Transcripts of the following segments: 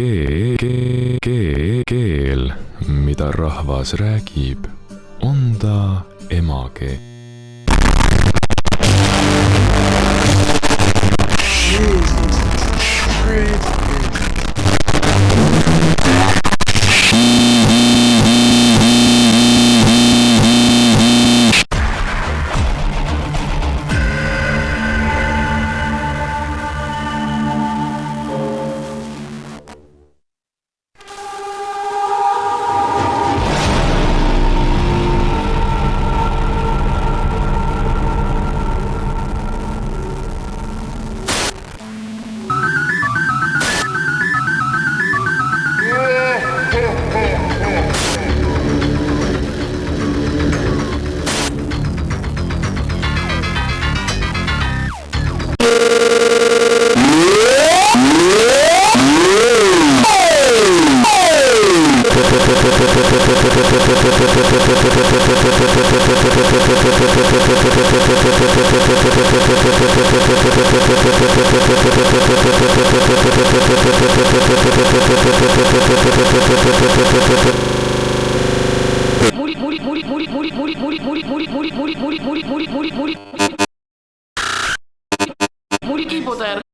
keel, keel, keel, mida rahvas räägib, on ta emakeel. Muri, muri, muri, muri, muri, muri, muri, muri, muri,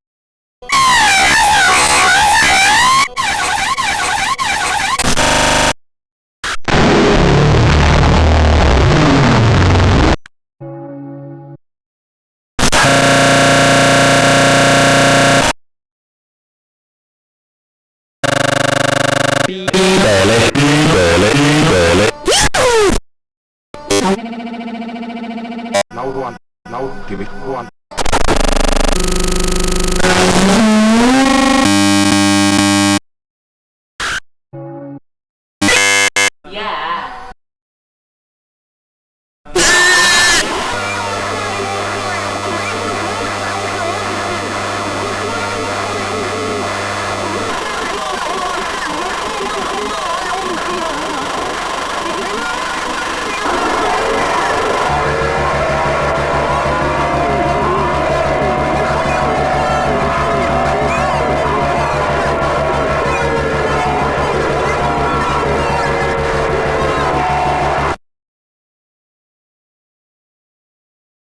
Now one. Now give it one.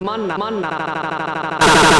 森森キーボードやる nauruan nauttiviskuan manna manna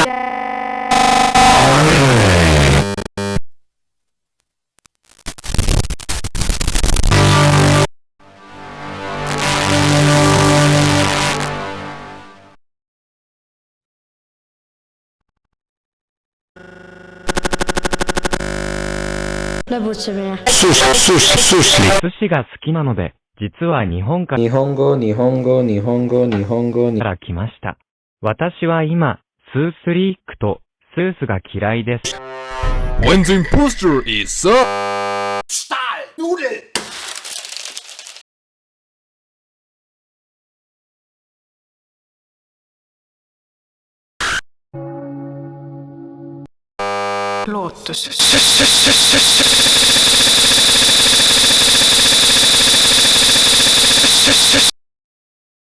ラブチメ。寿司が好きなので、実は日本か日本語、日本語、日本語、日本語、にら来ました。私は今、スースリークとスースが嫌いです。When the imposter is! Nudel! ロートス